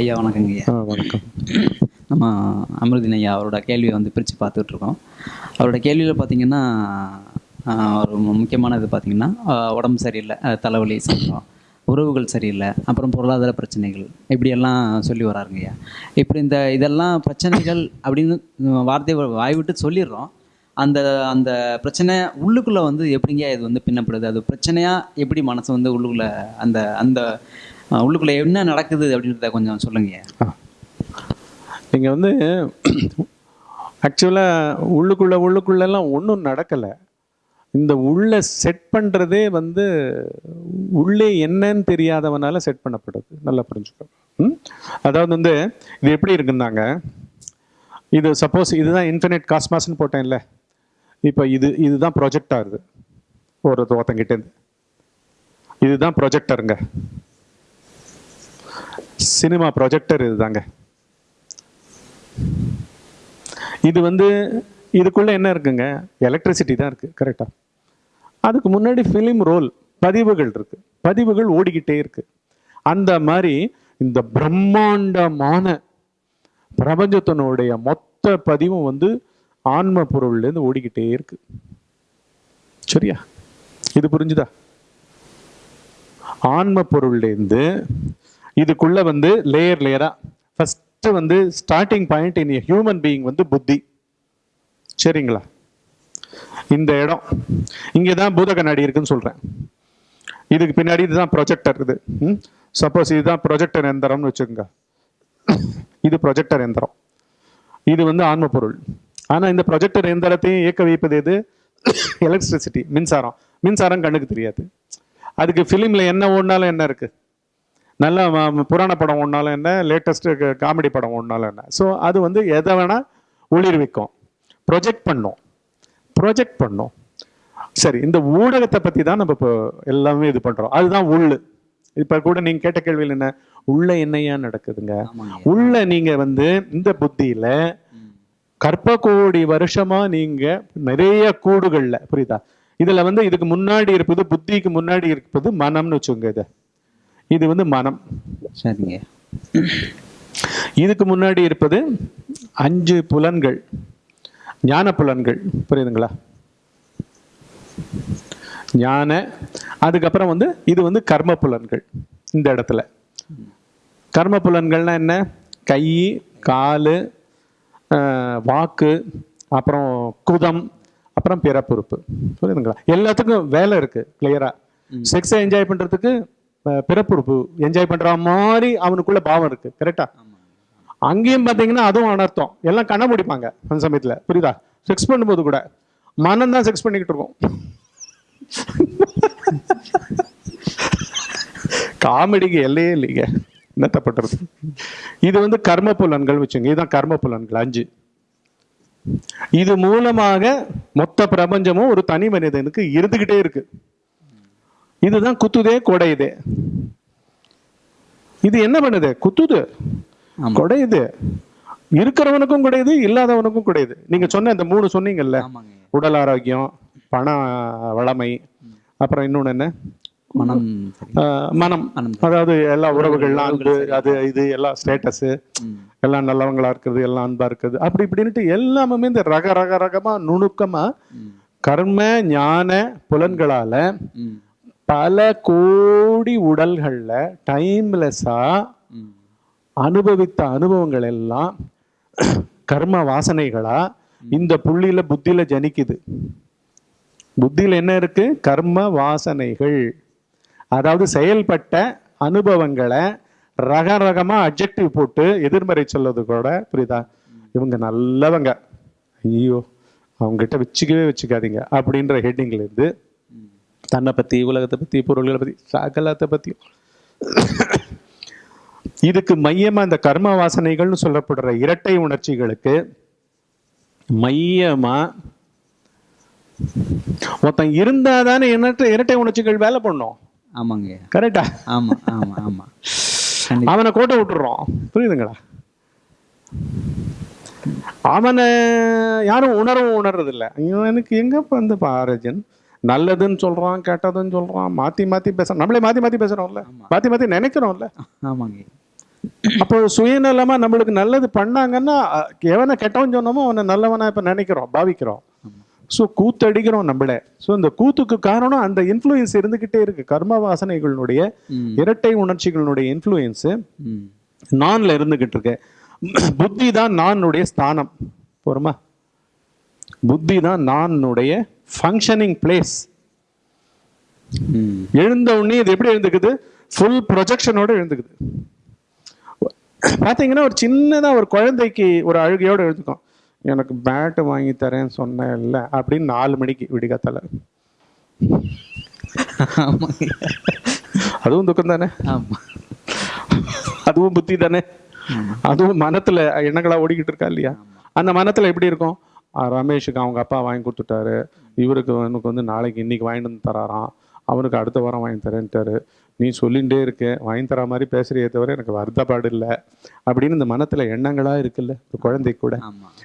ஐயா வணக்கங்க ஐயா. வணக்கம். நம்ம அமிர்தின் ஐயா அவரோட கேள்வியை வந்து பிரித்து பார்த்துட்ருக்கோம். அவரோட கேள்வியில் பார்த்தீங்கன்னா ஒரு முக்கியமான இது பார்த்தீங்கன்னா உடம்பு சரியில்லை தலைவலி சம்பளம் உறவுகள் சரியில்லை அப்புறம் பொருளாதார பிரச்சனைகள் இப்படியெல்லாம் சொல்லி வராருங்க ஐயா. இப்படி இந்த இதெல்லாம் பிரச்சனைகள் அப்படின்னு வார்த்தை வாய் விட்டு சொல்லிடுறோம். அந்த அந்த பிரச்சனை உள்ளுக்குள்ளே வந்து எப்படிங்க இது வந்து பின்னப்படுது? அது பிரச்சனையாக எப்படி மனசு வந்து உள்ளுக்குள்ளே அந்த அந்த உள்ளுக்குள்ளே என்ன நடக்குது அப்படின்றத கொஞ்சம் சொல்லுங்க. நீங்கள் வந்து ஆக்சுவலாக உள்ளுக்குள்ள உள்ளுக்குள்ளெல்லாம் ஒன்றும் நடக்கலை. இந்த உள்ள செட் பண்ணுறதே வந்து உள்ளே என்னன்னு தெரியாதவனால செட் பண்ணப்படுது. நல்லா புரிஞ்சுக்கோ. ம்? அதாவது வந்து இது எப்படி இருக்குந்தாங்க இது சப்போஸ் இதுதான் இன்டர்நெட் காஸ்மாஸ்ன்னு போட்டேன்ல. இப்போ இது இதுதான் ப்ரொஜெக்ட் ஆகுது ஒரு தோத்தங்கிட்டேருந்து இதுதான் ப்ரொஜெக்டருங்க சினிமா ப்ரொஜெக்டர் இதுதாங்க. இது வந்து இதுக்குள்ள என்ன இருக்குங்க? எலக்ட்ரிசிட்டி தான் இருக்கு கரெக்டா அதுக்கு முன்னாடி ஃபிலிம் ரோல் பதிவுகள் இருக்கு. பதிவுகள் ஓடிக்கிட்டே இருக்கு. அந்த மாதிரி இந்த பிரம்மாண்டமான பிரபஞ்சத்தினுடைய மொத்த பதிவும் வந்து ஆன்ம பொருள்லேருந்து ஓடிக்கிட்டே இருக்கு. சரியா? இது புரிஞ்சுதா? ஆன்ம பொருள்லேருந்து இதுக்குள்ள வந்து லேயர் லேயரா ஃபர்ஸ்ட் வந்து starting point in human being வந்து புத்தி. சரிங்களா? இந்த இடம். இங்கே தான் பூத கண்ணாடி இருக்குன்னு சொல்கிறேன் இதுக்கு பின்னாடி இதுதான் ப்ரொஜெக்டர் இது. சப்போஸ் இதுதான் ப்ரொஜெக்டர் எந்திரம்னு வச்சுக்கோங்க. இது ப்ரொஜெக்டர் எந்திரம் இது வந்து ஆன்ம பொருள் ஆனால் இந்த ப்ரொஜெக்டர் எந்திரத்தையும் இயக்க வைப்பது எது? எலக்ட்ரிசிட்டி மின்சாரம். மின்சாரம் கண்ணுக்கு தெரியாது. அதுக்கு ஃபிலிமில் என்ன ஓடினாலும் என்ன இருக்குது நல்ல புராண படம் ஓடினாலும் என்ன? லேட்டஸ்ட் காமெடி படம் ஓடினாலும் என்ன? ஸோ அது வந்து எதை வேணா ஒளிர்விக்கும். ப்ரொஜெக்ட் பண்ணும். ப்ரொஜெக்ட் பண்ணும். சரி இந்த ஊடகத்தை பத்தி தான் நம்ம இப்போ எல்லாமே இது பண்றோம். அதுதான் உள்ளு இப்ப கூட நீங்க கேட்ட கேள்வியில் என்ன? உள்ள என்னையா நடக்குதுங்க? உள்ள நீங்க வந்து இந்த புத்தியில கற்ப கோடி வருஷமா நீங்க நிறைய கூடுகள்ல புரியுதா? இதுல வந்து இதுக்கு முன்னாடி இருப்பது புத்திக்கு முன்னாடி இருப்பது மனம்னு வச்சுக்கோங்க இது. இது வந்து மனம். சரிங்க. இதுக்கு முன்னாடி இருப்பது அஞ்சு புலன்கள் ஞான புலன்கள். புரியுதுங்களா? ஞான அதுக்கப்புறம் வந்து இது வந்து கர்ம புலன்கள் இந்த இடத்துல. கர்ம புலன்கள்னா என்ன? கை காலு வாக்கு அப்புறம் குதம் அப்புறம் பிறப்புறுப்பு. புரியுதுங்களா? எல்லாத்துக்கும் வேலை இருக்கு கிளியரா செக்ஸை என்ஜாய் பண்றதுக்கு ஆஹ், பிறப்புறுப்பு என்ஜாய் பண்ற மாதிரி அவனுக்குள்ள பாவம் இருக்கு கரெக்டா அங்கேயும் பார்த்தீங்கன்னா அதுவும் அனர்த்தம். எல்லாம் கண்ண முடிப்பாங்க அந்த சமயத்தில். புரியுதா? செக்ஸ் பண்ணும்போது கூட மனம் தான் செக்ஸ் பண்ணிக்கிட்டு இருக்கோம். காமெடிக்கு எல்லையே இல்லைங்க. என்னத்த பண்றது இது வந்து கர்ம புலன்கள் வச்சுங்க. இதுதான் கர்ம புலன்கள் அஞ்சு. இது மூலமாக மொத்த பிரபஞ்சமும் ஒரு தனி மனிதனுக்கு இருந்துகிட்டே இருக்கு. இதுதான் குத்துதே கொடையுதே. இது என்ன பண்ணுது? குத்துது. ஆமா. கொடையுது. இருக்கிறவனுக்கும் குடையுது இல்லாதவனுக்கும் குடையுது. நீங்க சொன்ன இந்த மூணு சொன்னீங்கல்ல. உடல் ஆரோக்கியம் பண வளமை அப்புறம் இன்னொன்னு என்ன? மனம். மனம். அதாவது எல்லா உறவுகள்லாம் அன்பு அது இது எல்லாம் ஸ்டேட்டஸ். எல்லாம் நல்லவங்களா இருக்கிறது எல்லாம் அன்பா இருக்குது. அப்படி இப்படின்ட்டு எல்லாமே இந்த ரக ரக ரகமா நுணுக்கமா. கர்ம ஞான புலன்களால. பல கோடி உடல்கள்ல டைம்லெஸ்ஸா ம். அனுபவித்த அனுபவங்கள் எல்லாம் கர்ம வாசனைகளா இந்த புள்ளியில புத்தியில ஜனிக்குது. புத்தியில என்ன இருக்கு? கர்ம வாசனைகள். அதாவது செயல்பட்ட அனுபவங்களை ரக ரகமா அப்ஜெக்டிவ் போட்டு எதிர்மறை சொல்றது கூட புரியுதா? இவங்க நல்லவங்க. ஐயோ அவங்ககிட்ட வச்சுக்கவே வச்சுக்காதீங்க அப்படின்ற ஹெட்டிங்ல இருந்து தன்னை பத்தி உலகத்தை பத்தி பொருள்களை பத்தி சகலத்தை பத்தியும். இதுக்கு மையமா இந்த கர்ம வாசனைகள்னு சொல்லப்படுற இரட்டை உணர்ச்சிகளுக்கு மையமா ஒருத்தன் இருந்தாதானே இரட்டை இரட்டை உணர்ச்சிகள் வேலை பண்ணும். ஆமாங்க. கரெக்டா ஆமா ஆமா ஆமா. அவனை கோட்டை விட்டுறோம். புரியுதுங்களா? அவனை யாரும் உணரவும் உணர்றது இல்ல ஐயோ எனக்கு எங்கப்பா இந்த பாரஜன்? நல்லதுன்னு சொல்றான் கெட்டதுன்னு சொல்றான் மாத்தி மாத்தி பேசுறான் நம்மளே மாத்தி மாத்தி பேசுறோம்ல மாத்தி மாத்தி நினைக்கிறோம்ல. ஆமாங்க. அப்போ சுயநலமா நம்மளுக்கு நல்லது பண்ணாங்கன்னா எவனை கெட்டவன் சொன்னோமோ அவனை நல்லவனா இப்ப நினைக்கிறோம் பாவிக்கிறோம். ஸோ கூத்தடிக்கிறோம் நம்மள. ஸோ இந்த கூத்துக்கு காரணம் அந்த இன்ஃப்ளூயன்ஸ் இருந்துகிட்டே இருக்கு. கர்ம வாசனைகளுடைய. இரட்டை உணர்ச்சிகளுடைய இன்ஃப்ளூயன்ஸ். நான்ல இருந்துகிட்டு இருக்கு. புத்தி தான் நானுடைய ஸ்தானம். போருமா புத்தி தான் நானுடைய ஃபங்க்ஷனிங் பிளேஸ். எழுந்த உடனே இது எப்படி எழுந்துக்குது? ஃபுல் ப்ரொஜெக்ஷனோட எழுந்துக்குது. பார்த்தீங்கன்னா ஒரு சின்னதா ஒரு குழந்தைக்கு ஒரு அழுகையோட எழுதுக்கும் எனக்கு பேட்டு வாங்கி தரேன்னு சொன்னேன் இல்லை அப்படின்னு நாலு மணிக்கு விடிகாத்தால அதுவும் துக்கம் தானே? அதுவும் புத்தி தானே? அதுவும் மனத்துல எண்ணங்களா ஓடிக்கிட்டு இருக்கா இல்லையா? அந்த மனத்துல எப்படி இருக்கும்? ரமேஷுக்கு அவங்க அப்பா வாங்கி கொடுத்துட்டாரு. இவருக்கு எனக்கு வந்து நாளைக்கு இன்னைக்கு வாங்கிட்டு வந்து தராராம். அவனுக்கு அடுத்த வாரம் வாங்கி தரேன்ட்டாரு. நீ சொல்லிகிட்டே இருக்க. வாங்கி தர மாதிரி பேசுறியே தவிர எனக்கு வருத்தப்பாடு இல்லை. அப்படின்னு இந்த மனத்துல எண்ணங்களா இருக்குல்ல ஒரு குழந்தை கூட.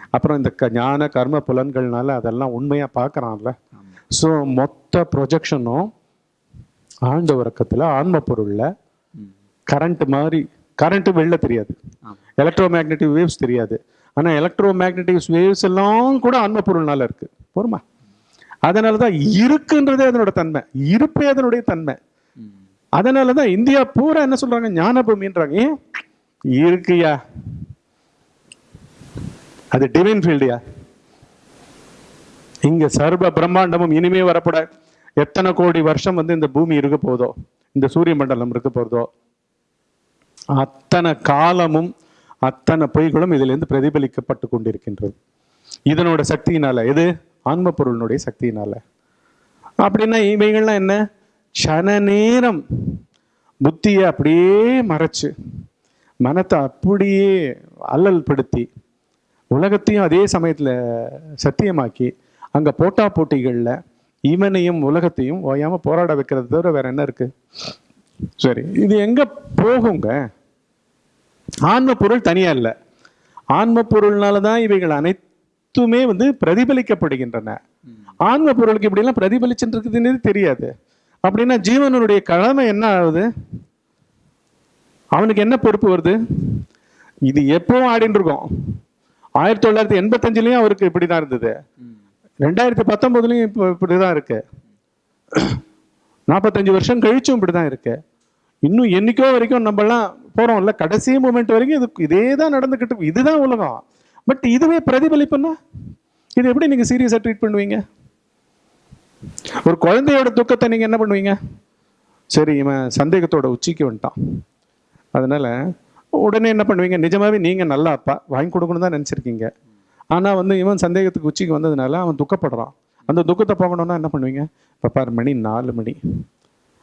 அப்புறம் இந்த க- ஞான கர்ம புலன்கள்னால அதெல்லாம் உண்மையா பார்க்கறான்ல ஸோ மொத்த ப்ரொஜெக்ஷனும் ஆழ்ந்த உறக்கத்துல ஆன்ம பொருள்ல. கரண்ட் மாதிரி கரண்ட் வெளில தெரியாது. எலக்ட்ரோ மேக்னெட்டிக் வேவ்ஸ் தெரியாது. ஆனா எலக்ட்ரோ மேக்னட்டிக்ஸ் வேவ்ஸ் எல்லாம் கூட ஆன்ம பொருள்னால இருக்கு. போருமா? அதனால தான் இருக்குன்றதே அதனோட தன்மை. இருப்பே அதனுடைய தன்மை. அதனால தான் இந்தியா பூரா என்ன சொல்றாங்க? ஞான பூமின்றாங்க ஏன்? இருக்குயா? அது டிவைன் ஃபீல்டுயா இங்க சர்வ பிரம்மாண்டமும் இனிமே வரப்பட எத்தனை கோடி வருஷம் வந்து இந்த பூமி இருக்க போதோ இந்த சூரிய மண்டலம் இருக்க போதோ அத்தனை காலமும் அத்தனை பொய்களும் இதிலிருந்து பிரதிபலிக்கப்பட்டு கொண்டிருக்கின்றது. இதனோட சக்தியினால எது? ஆன்ம பொருளினுடைய சக்தியினால. அப்படின்னா இவைகள்லாம் என்ன? சன நேரம் புத்தியை அப்படியே மறைச்சு மனத்தை அப்படியே அல்லல் படுத்தி உலகத்தையும் அதே சமயத்துல சத்தியமாக்கி அங்க போட்டா போட்டிகள்ல இவனையும் உலகத்தையும் ஓயாம போராட வைக்கிறது தவிர வேற என்ன இருக்கு? சரி இது எங்க போகுங்க? ஆன்ம பொருள் தனியா இல்ல. ஆன்ம பொருள்னால தான் இவைகள் அனைத்துமே வந்து பிரதிபலிக்கப்படுகின்றன. ஆன்ம பொருளுக்கு இப்படிலாம் பிரதிபலிச்சுட்டு தெரியாது. அப்படின்னா ஜீவனுடைய கடமை என்ன ஆகுது? அவனுக்கு என்ன பொறுப்பு வருது? இது எப்பவும் ஆடின்னு இருக்கும் ஆயிரத்தி தொள்ளாயிரத்தி எண்பத்தஞ்சுலயும் அவருக்கு இப்படிதான் இருந்தது. ரெண்டாயிரத்தி பத்தொன்பதுலயும் இப்போ இப்படிதான் இருக்கு. நாற்பத்தஞ்சு வருஷம் கழிச்சும் இப்படிதான் இருக்கு. இன்னும் என்னைக்கோ வரைக்கும் நம்மலாம் போகிறோம்ல கடைசி மூமெண்ட் வரைக்கும் இது இதே தான் நடந்துக்கிட்டு இதுதான் உலகம். பட் இதுவே பிரதிபலிப்புன்னா இது எப்படி நீங்கள் சீரியஸாக ட்ரீட் பண்ணுவீங்க? ஒரு குழந்தையோட துக்கத்தை நீங்கள் என்ன பண்ணுவீங்க? சரி இவன் சந்தேகத்தோட உச்சிக்கு வந்துட்டான். அதனால் உடனே என்ன பண்ணுவீங்க? நிஜமாகவே நீங்கள் நல்லா அப்பா வாங்கி கொடுக்கணும் தான் நினச்சிருக்கீங்க. ஆனால் வந்து இவன் சந்தேகத்துக்கு உச்சிக்கு வந்ததுனால அவன் துக்கப்படுறான். அந்த துக்கத்தை போகணும்னா என்ன பண்ணுவீங்க? இப்போ பாரு மணி நாலு மணி.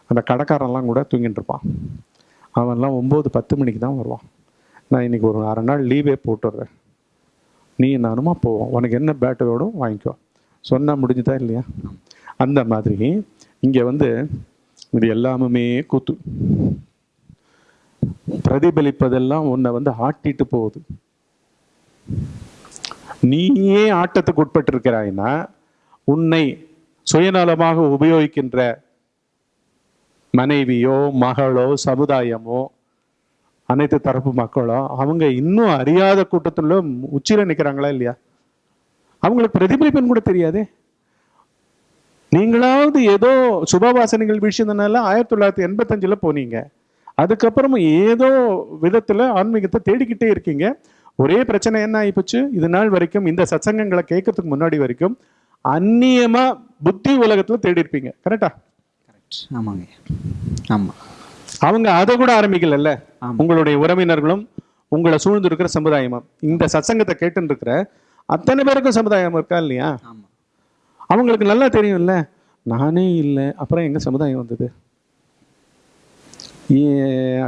அந்த கடைக்காரன்லாம் கூட தூங்கிட்டு இருப்பான். அவன்லாம் ஒம்பது பத்து மணிக்கு தான் வருவான். நான் இன்னைக்கு ஒரு அரை நாள் லீவே போட்டுடுறேன். நீ நானுமா போவோம் உனக்கு என்ன பேட்டு வேணும் வாங்கிக்கோ. சொன்னால் முடிஞ்சுதா இல்லையா? அந்த மாதிரி இங்கே வந்து இது எல்லாமுமே கூத்து. பிரதிபலிப்பதெல்லாம் உன்னை வந்து ஆட்டிட்டு போகுது. நீயே ஆட்டத்துக்கு உட்பட்டிருக்கிறாய்னா உன்னை சுயநலமாக உபயோகிக்கின்ற மனைவியோ மகளோ சமுதாயமோ அனைத்து தரப்பு மக்களோ அவங்க இன்னும் அறியாத கூட்டத்தில் உச்சியில் நிற்கிறாங்களா இல்லையா? அவங்களுக்கு பிரதிபலிப்புன்னு கூட தெரியாதே. நீங்களாவது ஏதோ சுபவாசனைகள் விஷயத்தினால ஆயிரத்தி தொள்ளாயிரத்தி எண்பத்தஞ்சில் போனீங்க. அதுக்கப்புறமும் ஏதோ விதத்தில் ஆன்மீகத்தை தேடிக்கிட்டே இருக்கீங்க. ஒரே பிரச்சனை என்ன ஆகிப்போச்சு இது நாள் வரைக்கும் இந்த சத்சங்கங்களை கேட்கறதுக்கு முன்னாடி வரைக்கும் அந்நியமாக புத்தி உலகத்தில் தேடி இருப்பீங்க கரெக்டா கரெக்ட் ஆமாங்க. ஆமா. அவங்க அதை கூட ஆரம்பிக்கலல்ல. உங்களுடைய உறவினர்களும் உங்களை சூழ்ந்து இருக்கிற சமுதாயமும். இந்த சத்சங்கத்தை கேட்டுன்னு இருக்கிற அத்தனை பேருக்கும் சமுதாயம் இருக்கா இல்லையா? அவங்களுக்கு நல்லா தெரியும்ல. நானே இல்லை. அப்புறம் எங்க சமுதாயம் வந்தது?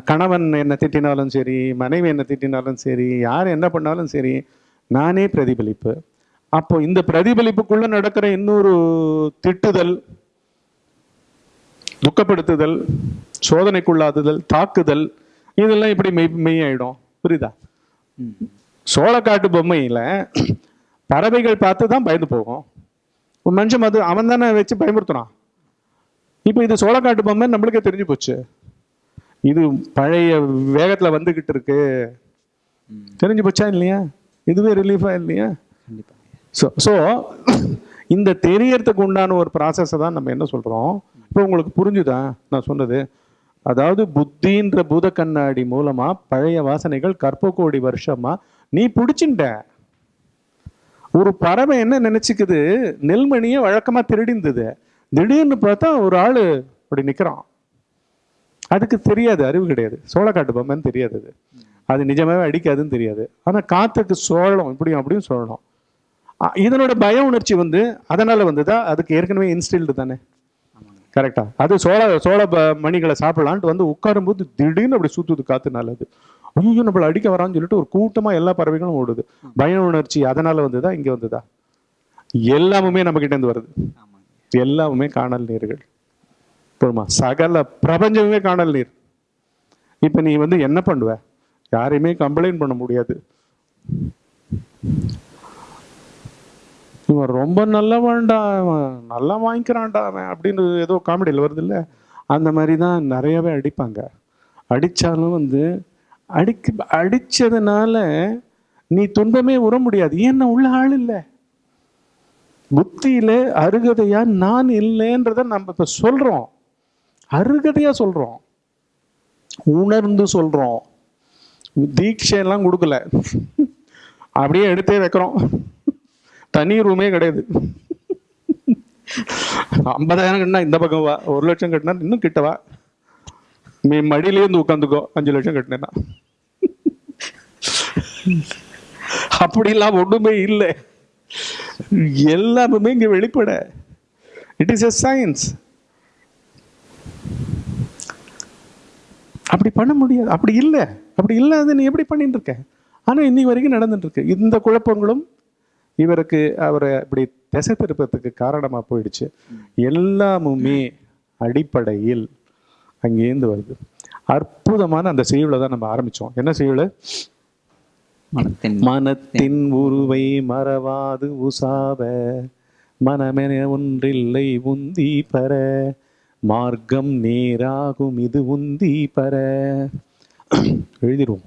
கணவன் என்ன திட்டினாலும் சரி மனைவி என்ன திட்டினாலும் சரி யார் என்ன பண்ணாலும் சரி நானே பிரதிபலிப்பு. அப்போ இந்த பிரதிபலிப்புக்குள்ள நடக்கிற இன்னொரு திட்டுதல் துக்கப்படுத்துதல் சோதனைக்குள்ளாதுதல் தாக்குதல் இதெல்லாம் இப்படி மெய் மெய்யாயிடும்? புரியுதா? ம். சோளக்காட்டு பொம்மையில பறவைகள் பார்த்து தான் பயந்து போகும். ஒரு மனுஷன் அது அவன் தானே வச்சு பயமுறுத்துறான். இப்போ இது சோளக்காட்டு பொம்மை நம்மளுக்கே தெரிஞ்சு போச்சு. இது பழைய வேகத்துல வந்துகிட்டு இருக்கு. தெரிஞ்சு போச்சா இல்லையா? இதுவே ரிலீஃபா இல்லையா? ஸோ ஸோ இந்த தெரியறதுக்கு உண்டான ஒரு ப்ராசஸை தான் நம்ம என்ன சொல்கிறோம் இப்போ உங்களுக்கு புரிஞ்சுதா? நான் சொன்னது. அதாவது புத்தின்ற பூத கண்ணாடி மூலமாக பழைய வாசனைகள் கற்ப கோடி வருஷமாக நீ பிடிச்சிட்ட. ஒரு பறவை என்ன நினச்சிக்குது? நெல்மணியை வழக்கமாக திருடிந்தது. திடீர்னு பார்த்தா ஒரு ஆள் அப்படி நிற்கிறான் அதுக்கு தெரியாது அறிவு கிடையாது. சோளக்காட்டு பொம்மைன்னு தெரியாது அது. நிஜமாவே அடிக்காதுன்னு தெரியாது. ஆனால் காற்றுக்கு சோழம் இப்படியும் அப்படியும் சொல்லணும். இதனோட பய உணர்ச்சி வந்து அதனால வந்ததா அதுக்கு ஏற்கனவே இன்ஸ்டில்டு தானே? கரெக்டா அது சோள சோள ப- மணிகளை சாப்பிடலான்ட்டு வந்து உட்காரும்போது திடீர்னு அப்படி சுத்துது காத்து நல்லது. ஐயோ நம்மள அடிக்க வரான்னு சொல்லிட்டு ஒரு கூட்டமா எல்லா பறவைகளும் ஓடுது. பய உணர்ச்சி அதனால வந்ததா இங்க வந்ததா? எல்லாமுமே நம்ம கிட்ட இருந்து வருது. எல்லாமுமே காணல் நீர்கள். போதுமா சகல பிரபஞ்சமே காணல் நீர். இப்ப நீ வந்து என்ன பண்ணுவ? யாரையுமே கம்ப்ளைண்ட் பண்ண முடியாது. அவன் ரொம்ப நல்லவன்டா அவன் நல்லா வாங்கிக்கிறான்டா அவன் அப்படின்னு ஏதோ காமெடியில் வருது இல்லை அந்த மாதிரி தான் நிறையவே அடிப்பாங்க. அடித்தாலும் வந்து அடிக்க அடித்ததுனால நீ துன்பமே உற முடியாது. ஏன்னா உள்ள ஆள் இல்லை? புத்தியில அருகதையா நான் இல்லைன்றத நம்ம இப்ப சொல்றோம். அருகதையா சொல்றோம். உணர்ந்து சொல்றோம். தீட்சை எல்லாம் கொடுக்கல. அப்படியே எடுத்தே வைக்கிறோம். தனி ரூமே கிடையாது. ஐம்பதாயிரம் கட்டினா இந்த பக்கம் வா ஒரு லட்சம் கட்டினா இன்னும் கிட்ட வா. நீ மடியிலேயே இருந்து உட்காந்துக்கோ அஞ்சு லட்சம் கட்டினேன்னா. அப்படிலாம் ஒண்ணுமே இல்லை. எல்லாமே இங்க வெளிப்பட. இட் இஸ் எ சயின்ஸ் அப்படி பண்ண முடியாது. அப்படி இல்லை. அப்படி இல்லாத நீ எப்படி பண்ணிட்டு இருக்க? ஆனா இன்னைக்கு வரைக்கும் நடந்துட்டு இருக்கு. இந்த குழப்பங்களும் இவருக்கு அவரை இப்படி திசை திருப்பத்துக்கு காரணமா போயிடுச்சு. எல்லாமுமே அடிப்படையில் அங்கேருந்து வருது. அற்புதமான அந்த செய்யுளை தான் நம்ம ஆரம்பிச்சோம். என்ன செய்யுள்? மனத்தின் மனத்தின் உருவை மறவாது உசாவ மனமென ஒன்றில்லை உந்தி பர மார்க்கம் நேராகும் இது உந்தி பர. எழுதிடுவோம்.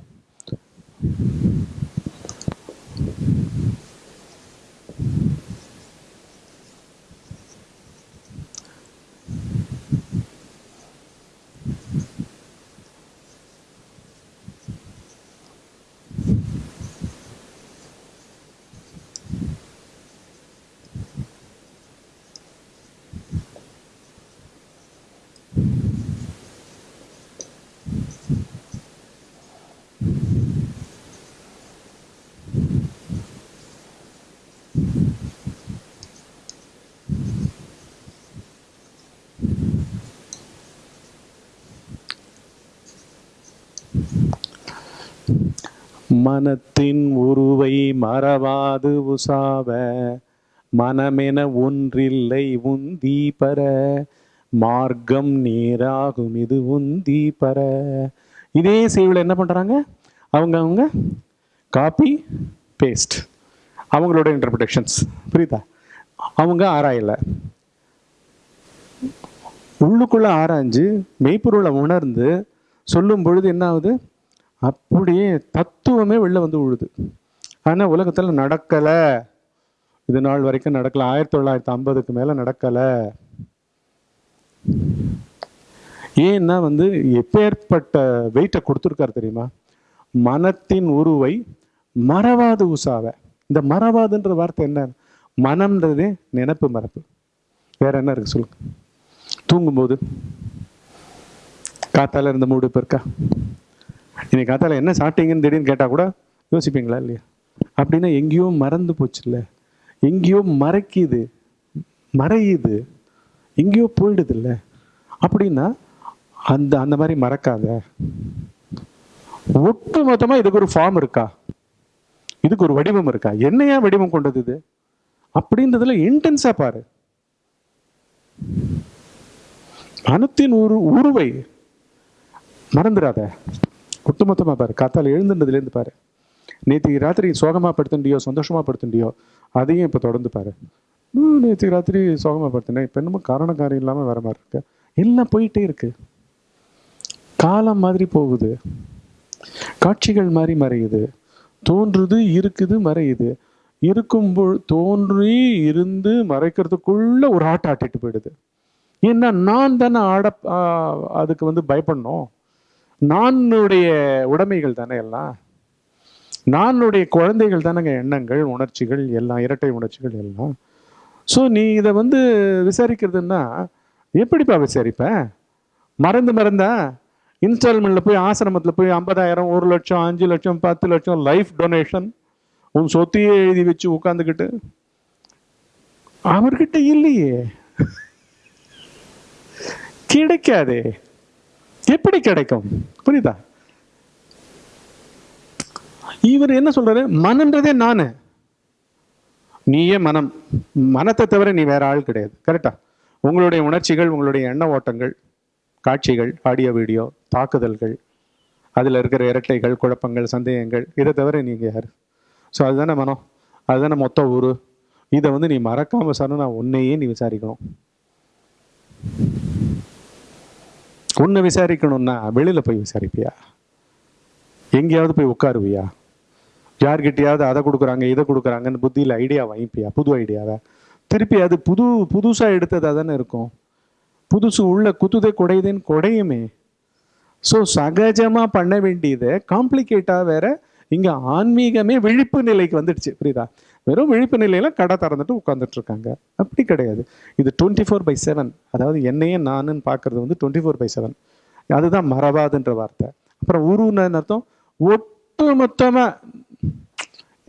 மனத்தின் உருவை மறவாது உசாவ மனமென ஒன்றில்லை உந்தி பர மார்க்கம் நேராகும் இது உந்தி பர. இதே செய்வில் என்ன பண்ணுறாங்க அவங்க அவங்க காப்பி பேஸ்ட் அவங்களோட இன்டர்பிரேஷன்ஸ் புரியுதா? அவங்க ஆராயலை. உள்ளுக்குள்ளே ஆராய்ஞ்சு மெய்ப்பொருளை உணர்ந்து சொல்லும் பொழுது என்ன ஆகுது? அப்படியே தத்துவமே வெளில வந்து விழுது. ஆனால் உலகத்தில் நடக்கலை. இது நாள் வரைக்கும் நடக்கலை. ஆயிரத்தி தொள்ளாயிரத்தி ஐம்பதுக்கு மேலே நடக்கலை. ஏன்னா வந்து எப்பேற்பட்ட வெயிட்டை கொடுத்துருக்காரு தெரியுமா? மனத்தின் உருவை மறவாது உசாவ இந்த மறவாதுன்ற வார்த்தை என்ன? மனம்ன்றதே நினப்பு மறப்பு வேற என்ன இருக்கு சொல்லுங்க. தூங்கும்போது காத்தால இருந்த மூடு இப்போ இருக்கா? இன்னைக்கு காத்தால என்ன சாப்பிட்டீங்கன்னு திடீர்னு கேட்டா கூட யோசிப்பீங்களா இல்லையா? அப்படின்னா எங்கேயோ மறந்து போச்சுல்ல. எங்கேயோ மறைக்குது. மறையுது. எங்கேயோ போயிடுது இல்லை அப்படின்னா அந்த அந்த மாதிரி மறக்காத. ஒட்டு மொத்தமா இதுக்கு ஒரு ஃபார்ம் இருக்கா? இதுக்கு ஒரு வடிவம் இருக்கா? என்னையா வடிவம் கொண்டது இது? அப்படின்றதுல இன்டென்ஸா பாரு. மனத்தின் உரு உருவை மறந்துடாத. ஒட்டுமொத்தமாக பாரு காத்தால் எழுந்துன்றதுலேருந்து பாரு. நேற்று ராத்திரி சோகமாக படுத்துண்டியோ சந்தோஷமாக படுத்துண்டியோ அதையும் இப்போ தொடர்ந்து பாரு. நேற்று ராத்திரி சோகமாக படுத்துனேன் இப்போ என்னமோ காரண காரியம் இல்லாமல் வர மாதிரி இருக்கு. எல்லாம் போயிட்டே இருக்கு. காலம் மாதிரி போகுது. காட்சிகள் மாதிரி மறையுது. தோன்றுது இருக்குது மறையுது. இருக்கும் தோன்றி இருந்து மறைக்கிறதுக்குள்ள ஒரு ஆட்டை ஆட்டிட்டு போயிடுது. ஏன்னா நான் தானே ஆட அதுக்கு வந்து பயப்படணும். நானுடைய உடைமைகள் தானே எல்லாம்? நானுடைய குழந்தைகள் தானேங்க எண்ணங்கள் உணர்ச்சிகள் எல்லாம் இரட்டை உணர்ச்சிகள் எல்லாம். ஸோ நீ இதை வந்து விசாரிக்கிறதுன்னா எப்படிப்பா விசாரிப்ப? மறந்து மறந்தா? இன்ஸ்டால்மெண்ட்டில் போய் ஆசிரமத்தில் போய் ஐம்பதாயிரம் ஒரு லட்சம் அஞ்சு லட்சம் பத்து லட்சம் லைஃப் டொனேஷன் உன் சொத்தையே எழுதி வச்சு உட்காந்துக்கிட்டு அவர்கிட்ட இல்லையே. கிடைக்காதே. எப்படி கிடைக்கும்? புரியுதா? இவர் என்ன சொல்றாரு? மனன்றதே நானு. நீயே மனம். மனத்தை தவிர நீ வேற ஆள் கிடையாது. கரெக்டா உங்களுடைய உணர்ச்சிகள் உங்களுடைய எண்ண ஓட்டங்கள் காட்சிகள் ஆடியோ வீடியோ தாக்குதல்கள் அதில் இருக்கிற இரட்டைகள் குழப்பங்கள் சந்தேகங்கள் இதை தவிர நீங்கள் யார்? ஸோ அதுதானே மனம். அதுதானே மொத்த ஊரு. இதை வந்து நீ மறக்காம சார் நான் உன்னையே நீ விசாரிக்கணும். உன்னை விசாரிக்கணும்னா வெளியில் போய் விசாரிப்பியா? எங்கேயாவது போய் உட்காருவியா? யார்கிட்டயாவது அதை கொடுக்குறாங்க இதை கொடுக்குறாங்கன்னு புத்தியில் ஐடியா வாங்கிப்பியா? புது ஐடியாவை திருப்பி அது புது புதுசாக எடுத்ததாக தானே இருக்கும். புதுசு உள்ள குத்துதே குடையுதுன்னு குடையுமே. ஸோ சகஜமாக பண்ண வேண்டியதை காம்ப்ளிகேட்டாக வேற இங்கே ஆன்மீகமே விழிப்பு நிலைக்கு வந்துடுச்சு புரியுதா? வெறும் விழிப்பு நிலையில் கடை திறந்துட்டு உட்காந்துட்டு இருக்காங்க அப்படி கிடையாது. இது டுவெண்ட்டி ஃபோர் பை செவன் அதாவது என்னையே நானுன்னு பார்க்கறது வந்து டுவெண்ட்டி ஃபோர் பை செவன் அதுதான் மறவாதுன்ற வார்த்தை. அப்புறம் உருன்னு அர்த்தம்? ஒட்டு மொத்தமாக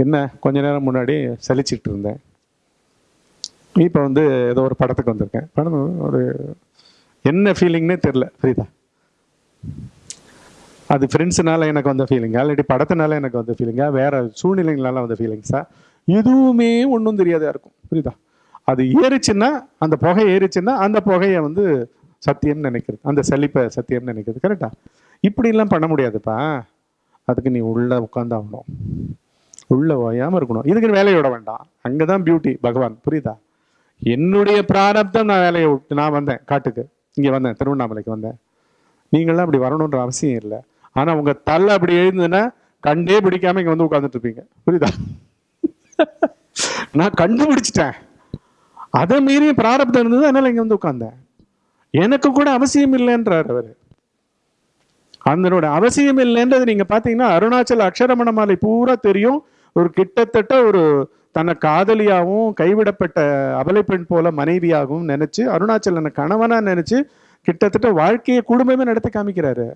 என்ன? கொஞ்ச நேரம் முன்னாடி சலிச்சிட்டு இருந்தேன். இப்போ வந்து ஏதோ ஒரு படத்துக்கு வந்திருக்கேன். படம் ஒரு என்ன ஃபீலிங்னே தெரில புரியுதா? அது ஃப்ரெண்ட்ஸுனால எனக்கு வந்த ஃபீலிங்கா இல்லாட்டி படத்தினால எனக்கு வந்த ஃபீலிங்கா வேற சூழ்நிலைங்களால வந்த ஃபீலிங்ஸா எதுவுமே ஒன்றும் தெரியாதா இருக்கும். புரியுதா? அது ஏறிச்சுன்னா அந்த புகை ஏறிச்சுன்னா அந்த புகையை வந்து சத்தியம்னு நினைக்கிறது. அந்த செழிப்பை சத்தியம்னு நினைக்கிறது. கரெக்டா இப்படிலாம் பண்ண முடியாதுப்பா. அதுக்கு நீ உள்ள உட்காந்தாகணும் உள்ள ஓயாமல் இருக்கணும். இதுக்கு வேலையை விட வேண்டாம். அங்கதான் பியூட்டி பகவான். புரியுதா? என்னுடைய பிராரப்தம் நான் வேலையை விட்டு நான் வந்தேன் காட்டுக்கு. இங்கே வந்தேன் திருவண்ணாமலைக்கு வந்தேன். நீங்களாம் அப்படி வரணுன்ற அவசியம் இல்லை. ஆனால் உங்கள் தலை அப்படி எழுந்ததுன்னா கண்டே பிடிக்காமல் இங்கே வந்து உட்கார்ந்துட்டு இருப்பீங்க. புரியுதா? நான் கண்டுபிடிச்சிட்டேன். அதை மீறி பிராரப்தம் இருந்தது அதனால இங்க வந்து உட்கார்ந்தேன். எனக்கு கூட அவசியம் இல்லைன்றார் அவர். அதனோட அவசியம் இல்லைன்றது நீங்க பாத்தீங்கன்னா அருணாச்சல அக்ஷரமண மாலை பூரா தெரியும். ஒரு கிட்டத்தட்ட ஒரு தன்னை காதலியாகவும் கைவிடப்பட்ட அபலை பெண் போல மனைவியாகவும் நினைச்சு அருணாச்சலனை கணவனா நினைச்சு கிட்டத்தட்ட வாழ்க்கையை குடும்பமே நடத்தி காமிக்கிறாரு.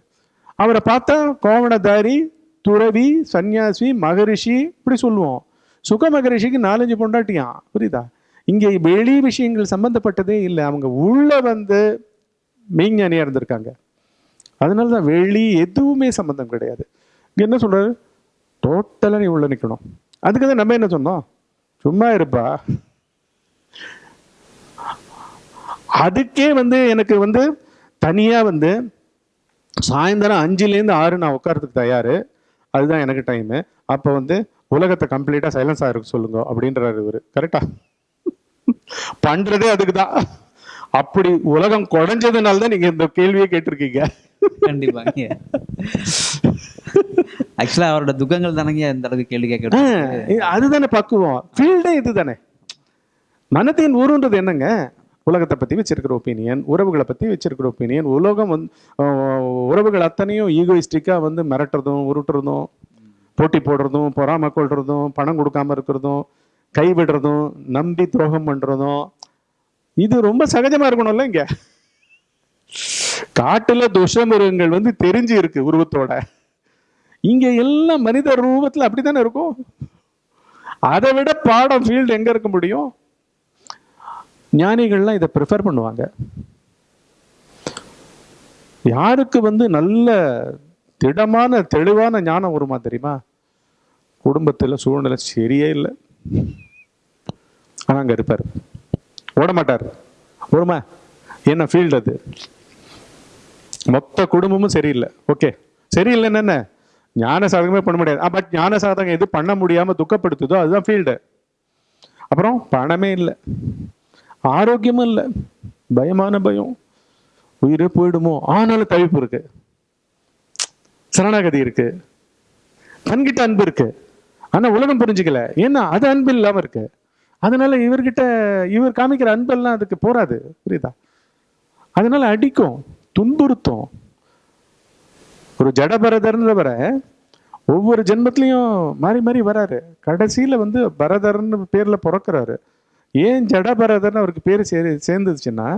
அவரை பார்த்தா கோவணதாரி துறவி சன்னியாசி மகரிஷி இப்படி சொல்லுவோம். சுக மகரிஷிக்கு நாலஞ்சு பொண்டாட்டியான் புரியுதா? இங்கே வெளி விஷயங்கள் சம்பந்தப்பட்டதே இல்லை. அவங்க உள்ளே வந்து மெய்ஞானியாக இருந்திருக்காங்க. அதனால தான் வெளி எதுவுமே சம்மந்தம் கிடையாது. என்ன சொல்றாரு? டோட்டலாக நீ உள்ளே நிற்கணும் அதுக்கு தான் நம்ம என்ன சொன்னோம்? சும்மா இருப்பா. அதுக்கே வந்து எனக்கு வந்து தனியாக வந்து சாயந்தரம் அஞ்சுலேருந்து ஆறு நான் உட்காரத்துக்கு தயார். அதுதான் எனக்கு டைமு அப்போ வந்து உலகத்தை கம்ப்ளீட்டாக சைலன்ஸாக இருக்க சொல்லுங்க அப்படின்றாரு இவரு. கரெக்டா பண்றதே அதுக்கு தான். அப்படி உலகம் குறைஞ்சதுனால தான் நீங்க இந்த கேள்வியை கேட்டிருக்கீங்க. கண்டிப்பாங்க ஆக்சுவலா அவரோட துக்கங்கள் தானங்க இந்த அளவுக்கு கேள்வி கேட்க ஆ, அதுதானே பக்குவம். ஃபீல்டே இதுதானே. மனத்தின் ஊருன்றது என்னங்க? உலகத்தை பத்தி வச்சிருக்கிற ஒப்பீனியன் உறவுகளை பத்தி வச்சிருக்கிற ஒப்பீனியன் உலகம் வந்து உறவுகள் அத்தனையும் ஈகோயிஸ்டிக்கா வந்து மிரட்டுறதும் உருட்டுறதும் போட்டி போடுறதும் பொறாம கொள்றதும் பணம் கொடுக்காம இருக்கிறதும் கைவிடுறதும் நம்பி துரோகம் பண்றதும் இது ரொம்ப சகஜமா இருக்கணும்ல இங்க. காட்டுல துஷமிருகங்கள் வந்து தெரிஞ்சு இருக்கு உருவத்தோட. இங்க எல்லாம் மனித ரூபத்துல அப்படித்தானே இருக்கும்? அதை விட பாடம் ஃபீல்டு எங்க இருக்க முடியும்? ஞானிகள்லாம் இதை ப்ரிஃபர் பண்ணுவாங்க. யாருக்கு வந்து நல்ல திடமான தெளிவான ஞானம் வருமா தெரியுமா? குடும்பத்தில் சூழ்நிலை சரியே இல்லை. ஆனால் அங்கே இருப்பார். ஓட மாட்டார். என்ன ஃபீல்டு அது? மொத்த குடும்பமும் சரியில்லை. ஓகே சரியில்லைன்னு என்ன ஞான சாதகமே பண்ண முடியாது. Ah, பட் ஞான சாதகம் எது பண்ண முடியாமல் துக்கப்படுத்துதோ அதுதான் ஃபீல்டு அப்புறம் பணமே இல்லை. ஆரோக்கியமும் இல்லை. பயமான பயம். உயிரே போயிடுமோ? ஆனாலும் தவிப்பு இருக்குது சரணாகதி இருக்கு. தன்கிட்ட அன்பு இருக்கு. ஆனா உலகம் புரிஞ்சுக்கல. ஏன்னா அது அன்பு இல்லாம இருக்கு. அதனால இவர்கிட்ட இவர் காமிக்கிற அன்பெல்லாம் அதுக்கு போராது புரியுதா? அதனால அடிக்கும் துன்புறுத்தும். ஒரு ஜடபரதர்ன்றவர ஒவ்வொரு ஜென்மத்திலையும் மாறி மாறி வராரு. கடைசியில வந்து பரதர்னு பேர்ல பிறக்கிறாரு. ஏன் ஜடபரதர்னு அவருக்கு பேர் சே சேர்ந்துச்சுன்னா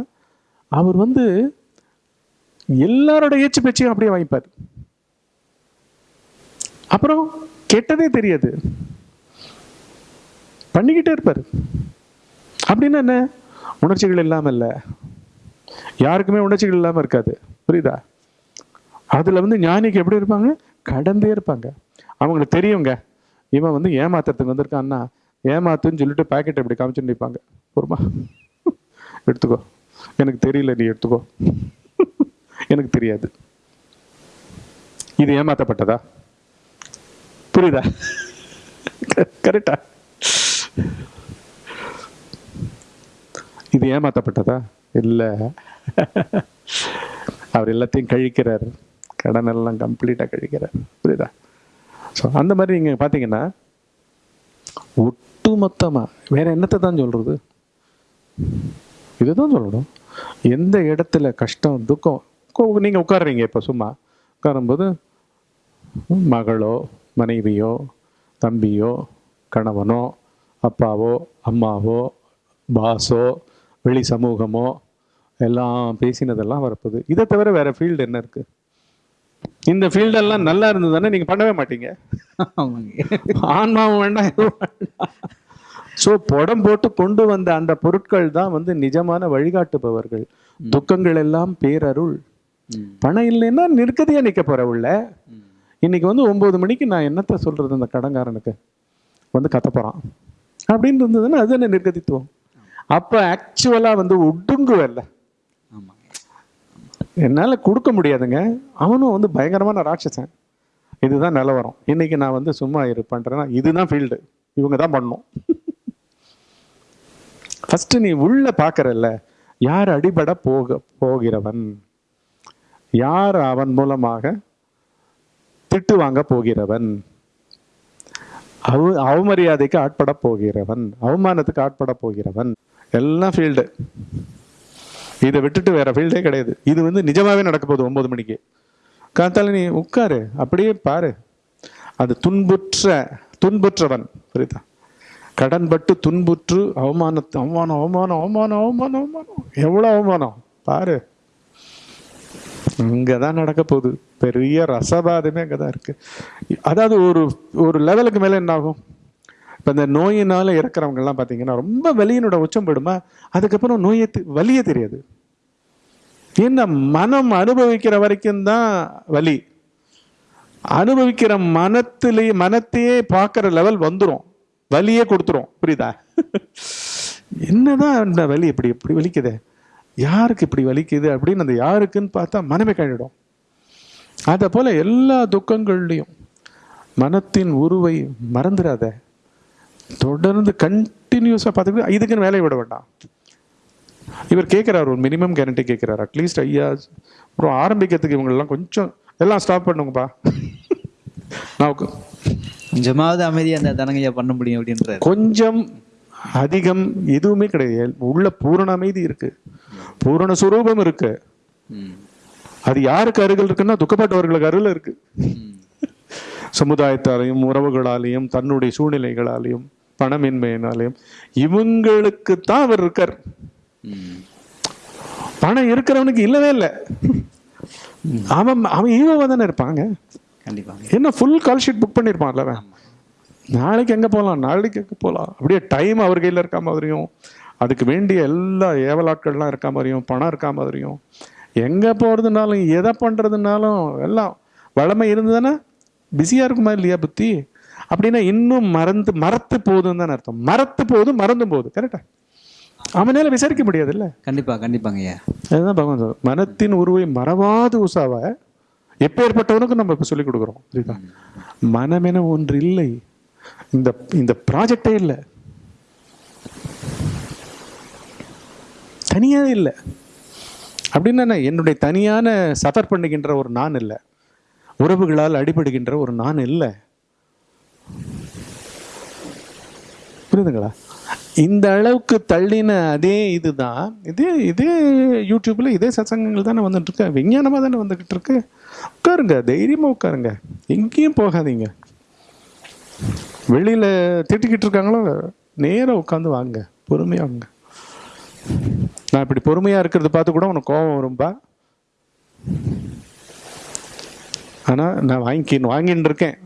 அவர் வந்து எல்லாரோட ஏச்சு பேச்சையும் அப்படியே வாங்கிப்பார். அப்புறம் கெட்டதே தெரியாது. பண்ணிக்கிட்டே இருப்பார். அப்படின்னா என்ன? உணர்ச்சிகள் இல்லாமல் இல்லை. யாருக்குமே உணர்ச்சிகள் இல்லாமல் இருக்காது. புரியுதா? அதில் வந்து ஞானிக்கு எப்படி இருப்பாங்க? கடந்தே இருப்பாங்க. அவங்களுக்கு தெரியுங்க. இவன் வந்து ஏமாத்துறதுக்கு வந்திருக்கான்னா ஏமாத்துன்னு சொல்லிட்டு பாக்கெட்டை இப்படி காமிச்சுட்டு நிற்பாங்க பொறுமா? எடுத்துக்கோ. எனக்கு தெரியல நீ எடுத்துக்கோ. எனக்கு தெரியாது. இது ஏமாத்தப்பட்டதா? புரியுதா? கரெக்டா இது ஏமாத்தப்பட்டதா? இல்லை. அவர் எல்லாத்தையும் கழிக்கிறார். கடன் எல்லாம் கம்ப்ளீட்டா கழிக்கிறார். புரியுதா? ஸோ அந்த மாதிரி நீங்கள் பார்த்தீங்கன்னா ஒட்டு ஒட்டுமொத்தமா வேற என்னத்தை தான் சொல்றது? இதுதான் சொல்லணும். எந்த இடத்துல கஷ்டம் துக்கம் நீங்கள் நீங்க இப்போ சும்மா. உட்காரும்போது மகளோ மனைவியோ தம்பியோ கணவனோ அப்பாவோ அம்மாவோ பாஸோ வெளி சமூகமோ எல்லாம் பேசினதெல்லாம் வரப்போகுது. இதை தவிர வேற ஃபீல்டு என்ன இருக்கு? இந்த ஃபீல்டெல்லாம் நல்லா இருந்ததுன்னா நீங்க பண்ணவே மாட்டீங்க. ஆன்மாவும் வேண்டாம் ஸோ புடம் போட்டு கொண்டு வந்த அந்த பொருட்கள் தான் வந்து நிஜமான வழிகாட்டுபவர்கள். துக்கங்கள் எல்லாம் பேரருள். பணம் இல்லைன்னா நிற்கதையா நிக்க போற உள்ள. இன்றைக்கி வந்து ஒம்பது மணிக்கு நான் என்னத்த சொல்கிறது அந்த கடங்காரனுக்கு? வந்து கத்த போகிறான் அப்படின்னு இருந்ததுன்னா அது என்ன நிர்கதித்துவம்? அப்போ ஆக்சுவலாக வந்து ஒடுங்குவல்ல. என்னால் கொடுக்க முடியாதுங்க. அவனும் வந்து பயங்கரமான ராட்சசன். இதுதான் நிலவரம். இன்னைக்கு நான் வந்து சும்மா இரு பண்ணுறேன்னா இதுதான் ஃபீல்டு இவங்க தான் பண்ணணும். ஃபஸ்ட்டு நீ உள்ள பார்க்குறல்ல யார் அடிபட போக போகிறவன்? யார் அவன் மூலமாக திட்டு வாங்க போகிறவன். அவ அவமரியாதைக்கு ஆட்பட போகிறவன். அவமானத்துக்கு ஆட்பட போகிறவன். எல்லாம் ஃபீல்டு இதை விட்டுட்டு வேற ஃபீல்டே கிடையாது. இது வந்து நிஜமாவே நடக்க போகுது ஒன்பது மணிக்கு. காத்தால நீ உட்காரு. அப்படியே பாரு. அது துன்புற்ற துன்புற்றவன். புரியுதா? கடன்பட்டு துன்புற்று அவமானத்து அவமானம் அவமானம் அவமானம் அவமானம் அவமானம். எவ்வளோ அவமானம்? பாரு. இங்கதான் நடக்க போகுது. பெரிய ரசபாதமே அங்கதான் இருக்குது அதாவது ஒரு ஒரு லெவலுக்கு மேலே என்ன ஆகும் இந்த நோயினால் இறக்குறவங்கெல்லாம் பார்த்தீங்கன்னா ரொம்ப வலியினோட உச்சம் போடுமா அதுக்கப்புறம் நோயை தெ- வலியே தெரியாது. ஏன்னா மனம் அனுபவிக்கிற வரைக்கும் தான் வலி. அனுபவிக்கிற மனத்திலே மனத்தையே பார்க்குற லெவல் வந்துடும் வலியே கொடுத்துரும். புரியுதா? என்னதான் இந்த வலி இப்படி இப்படி வலிக்குதே? யாருக்கு இப்படி வலிக்குது அப்படின்னு அந்த யாருக்குன்னு பார்த்தா மனமே கழிடும் அதை போல எல்லா துக்கங்கள்லையும் மனத்தின் உருவை மறந்துடாத தொடர்ந்து கண்டினியூஸாக பார்த்துக்கிட்டு இதுக்குன்னு வேலையை விட வேண்டாம். இவர் கேட்குறாரு ஒரு மினிமம் கேரண்டி கேட்குறாரு அட்லீஸ்ட் ஐயா அப்புறம் ஆரம்பிக்கிறதுக்கு இவங்களெல்லாம் கொஞ்சம் எல்லாம் ஸ்டாப் பண்ணுங்கப்பா. நான் உக்க- கொஞ்சமாவது அமைதியா அந்த தனங்கையா பண்ண முடியும் அப்படின்றாரு. கொஞ்சம் அதிகம் எதுவுமே கிடையாது. உள்ள பூரண அமைதி இருக்கு. பூரண சுரூபம் இருக்கு. அது யாருக்கு அருகில் இருக்குன்னா துக்கப்பட்டவர்களுக்கு அருகில் இருக்கு. சமுதாயத்தாலையும் உறவுகளாலையும் தன்னுடைய சூழ்நிலைகளாலையும் பணமின்மையினாலையும். இவங்களுக்கு தான் அவர் இருக்கார். பணம் இருக்கிறவனுக்கு இல்லவே இல்லை. அவன் அவன் ஈவோவா தானே இருப்பாங்க. என்ன ஃபுல் கால் ஷீட் புக் பண்ணியிருப்பான்ல அவன்? நாளைக்கு எங்கே போகலாம் நாளைக்கு எங்கே போகலாம் அப்படியே டைம் அவர் கையில் இருக்க மாதிரியும் அதுக்கு வேண்டிய எல்லா ஏவலாட்கள்லாம் இருக்க மாதிரியும் பணம் இருக்க மாதிரியும் எங்கே போகிறதுனாலும் எதை பண்ணுறதுனாலும் எல்லாம் வளமை இருந்ததுன்னா பிஸியாக இருக்குமா இல்லையா புத்தி? அப்படின்னா இன்னும் மறந்து மறத்து போகுதுன்னு தானே அர்த்தம். மறத்து போகுது மறந்தும் போகுது கரெக்டா அவனால விசாரிக்க முடியாதுல்ல? கண்டிப்பா கண்டிப்பாங்க ஐயா. அதுதான் பகவான் சொல்றார். மனத்தின் உருவை மறவாது உசாவ எப்பேற்பட்டவனுக்கும் நம்ம இப்ப சொல்லிக் கொடுக்குறோம். புரியுதா? மனமென ஒன்று இல்லை இந்த இந்த ப்ராஜெக்டே இல்லை. தனியாவே இல்லை. அப்படின்னா என்ன? என்னுடைய தனியான சஃபர் பண்ணுகின்ற ஒரு நான் இல்லை. உறவுகளால் அடிபடுகின்ற ஒரு நான் இல்லை. புரியுதுங்களா? இந்த அளவுக்கு தள்ளின அதே இதுதான். இதே இதே யூடியூப்ல இதே சத்சங்கங்கள் தானே வந்துட்டு இருக்கு விஞ்ஞானமாக தானே வந்துகிட்டு இருக்கு உட்காருங்க தைரியமா உட்காருங்க. எங்கேயும் போகாதீங்க. வெளியில திட்டிக்கிட்டு இருக்காங்களோ நேராக உட்காந்து வாங்க. பொறுமையா வாங்க. நான் இப்படி பொறுமையா இருக்கிறத பார்த்து கூட உனக்கு கோபம் வரும்பா ஆனா நான் வாங்கிக்கின்னு வாங்கின்னு இருக்கேன்.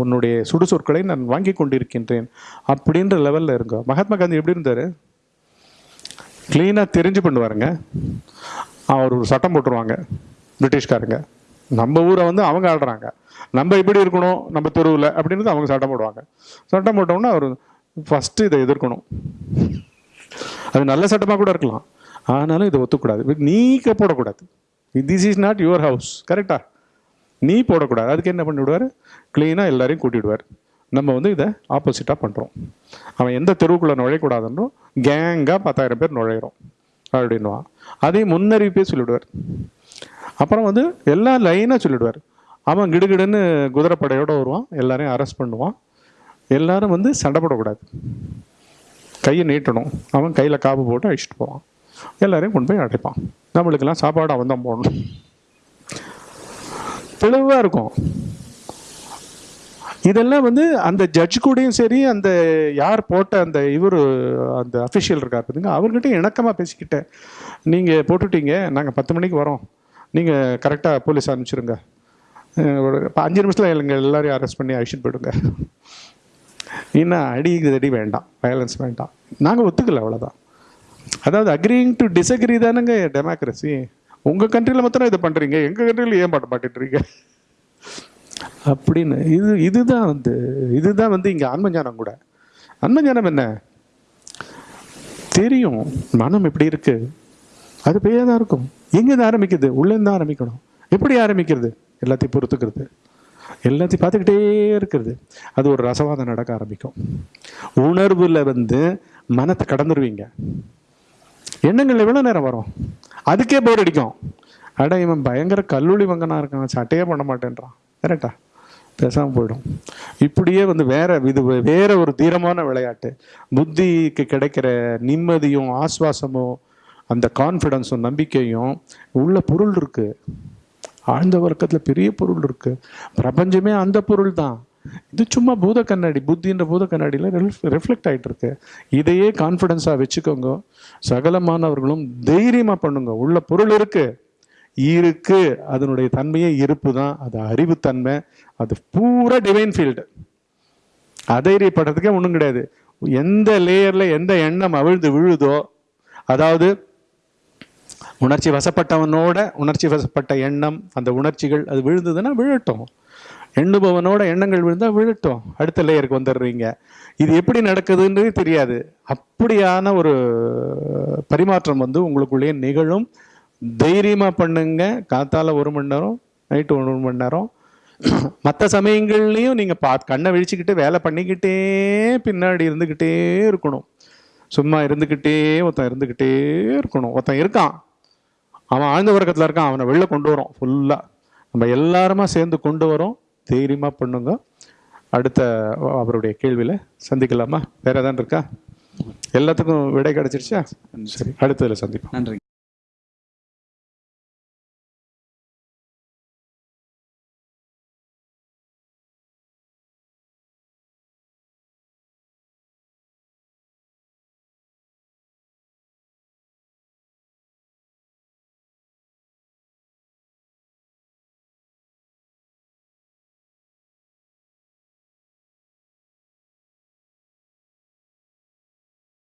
உன்னுடைய சுடுசொற்களை நான் வாங்கி கொண்டிருக்கின்றேன் அப்படின்ற லெவல்ல இருங்க. மகாத்மா காந்தி எப்படி இருந்தாரு? க்ளீனாக தெரிஞ்சு பண்ணுவாருங்க. அவர் ஒரு சட்டம் போட்டுருவாங்க பிரிட்டிஷ்காரங்க. நம்ம ஊரை வந்து அவங்க ஆடுறாங்க நம்ம இப்படி இருக்கணும் நம்ம தெருவில் அப்படின்றது அவங்க சட்டம் போடுவாங்க. சட்டம் போட்டோம்னா அவர் ஃபஸ்ட்டு இதை எதிர்க்கணும். அது நல்ல சட்டமாக கூட இருக்கலாம். ஆனாலும் இதை ஒத்துக்கூடாது. நீக்க போடக்கூடாது. This is not your house கரெக்டா நீ போடக்கூடாது. அதுக்கு என்ன பண்ணிவிடுவார்? க்ளீனாக எல்லாரையும் கூட்டிவிடுவார். நம்ம வந்து இதை ஆப்போசிட்டாக பண்ணுறோம் அவன் எந்த தெருவுக்குள்ளே நுழையக்கூடாதுன்றும் கேங்காக பத்தாயிரம் பேர் நுழையிறோம். அப்படின்னுவான். அதையும் முன்னறிவிப்பே சொல்லிவிடுவார். அப்புறம் வந்து எல்லா லைனாக சொல்லிவிடுவார். அவன் கிடுகிடுன்னு குதிரைப்படையோடு வருவான். எல்லாரையும் அரெஸ்ட் பண்ணுவான். எல்லாரும் வந்து சண்டை போடக்கூடாது. கையை நீட்டணும். அவன் கையில் காப்பு போட்டு அழிச்சிட்டு போவான். எல்லாரையும் கொண்டு போய் அடைப்பான். நம்மளுக்கெல்லாம் சாப்பாடு அவன் தான் போடணும். தெளிவாக இருக்கும். இதெல்லாம் வந்து அந்த ஜட்ஜ் கூடயும் சரி அந்த யார் போட்ட அந்த இவர் அந்த அஃபிஷியல் இருக்கார் பார்த்துங்க அவர்கிட்ட இணக்கமாக பேசிக்கிட்டேன். நீங்கள் போட்டுட்டீங்க நாங்கள் பத்து மணிக்கு வரோம். நீங்கள் கரெக்டாக போலீஸ் அனுப்பிச்சிருங்க. ஒரு அஞ்சு நிமிஷத்தில் எங்கள் எல்லாரையும் அரெஸ்ட் பண்ணி அழிச்சிட்டு போயிடுங்க. இன்னும் அடி அடி வேண்டாம். வயலன்ஸ் வேண்டாம். நாங்கள் ஒத்துக்கல அவ்வளோதான் அதாவது அக்ரிங் டு டிஸ்அக்ரி தானேங்க டெமோக்ரஸி உங்கள் கண்ட்ரியில் மாத்திரம் இதை பண்ணுறீங்க எங்கள் கண்ட்ரியில் ஏன் பாட்ட மாட்டேன்றீங்க அப்படின்னு இது இதுதான் வந்து இதுதான் வந்து இங்கே ஆன்மஞானம் கூட. ஆன்மஞானம் என்ன? தெரியும். மனம் எப்படி இருக்கு? அது பேயா தான் இருக்கும். எங்கேருந்து ஆரம்பிக்குது? உள்ளேருந்து தான் ஆரம்பிக்கணும். எப்படி ஆரம்பிக்கிறது? எல்லாத்தையும் பொறுத்துக்கிறது. எல்லாத்தையும் பார்த்துக்கிட்டே இருக்கிறது. அது ஒரு ரசவாதம் நடக்க ஆரம்பிக்கும். உணர்வில் வந்து மனத்தை கடந்துருவீங்க. எண்ணங்கள் எவ்வளோ நேரம் வரும்? அதுக்கே போர் அடிக்கும். அட இவன் பயங்கர கல்லூலி வங்கனாக இருக்கான். சட்டையே பண்ண மாட்டேன்றான். கரெக்டா பேசாமல் போயிடும். இப்படியே வந்து வேற இது வேற ஒரு தீரமான விளையாட்டு. புத்திக்கு கிடைக்கிற நிம்மதியும் ஆஸ்வாசமும் அந்த கான்ஃபிடன்ஸும் நம்பிக்கையும் உள்ள பொருள் இருக்குது ஆழ்ந்த வர்க்கத்தில் பெரிய பொருள் இருக்கு. பிரபஞ்சமே அந்த பொருள் தான் இது சும்மா பூத கண்ணாடி புத்தின்ற பூத கண்ணாடியில் ரிஃப்ளெக்ட் ஆகிட்டு இருக்கு. இதையே கான்ஃபிடென்ஸாக வச்சுக்கோங்க. சகலமானவர்களும் தைரியமாக பண்ணுங்க. உள்ள பொருள் இருக்கு. இருக்கு. அதனுடைய தன்மையே இருப்பு தான் அது அறிவுத்தன்மை. அது பூரா டிவைன் ஃபீல்டு அதைரியப்படுறதுக்கே ஒன்றும் கிடையாது. எந்த லேயரில் எந்த எண்ணம் அவிழ்ந்து விழுதோ அதாவது உணர்ச்சி வசப்பட்டவனோட உணர்ச்சி வசப்பட்ட எண்ணம் அந்த உணர்ச்சிகள் அது விழுந்ததுன்னா விழட்டும். எண்ணுபவனோட எண்ணங்கள் விழுந்தால் விழட்டும். அடுத்த லேயருக்கு வந்துடுறீங்க. இது எப்படி நடக்குதுன்றது தெரியாது. அப்படியான ஒரு பரிமாற்றம் வந்து உங்களுக்குள்ளேயே நிகழும். தைரியமாக பண்ணுங்க. காத்தால ஒரு மணி நேரம் நைட்டு ஒரு மணி நேரம். மற்ற சமயங்கள்லையும் நீங்கள் பா கண்ணை விழிச்சுக்கிட்டு வேலை பண்ணிக்கிட்டே பின்னாடி இருந்துக்கிட்டே இருக்கணும். சும்மா இருந்துக்கிட்டே ஒருத்தன் இருந்துக்கிட்டே இருக்கணும். ஒருத்தன் இருக்கான். அவன் ஆழ்ந்த உறக்கத்தில் இருக்கான் அவனை வெளில கொண்டு வரோம் ஃபுல்லாக நம்ம எல்லாருமா சேர்ந்து கொண்டு வரோம். தைரியமாக பண்ணுங்க. அடுத்த அவருடைய கேள்வியில் சந்திக்கலாமா? வேற ஏதாவது இருக்கா? எல்லாத்துக்கும் விடை கிடைச்சிருச்சா? சரி அடுத்ததில் சந்திப்போம். நன்றி.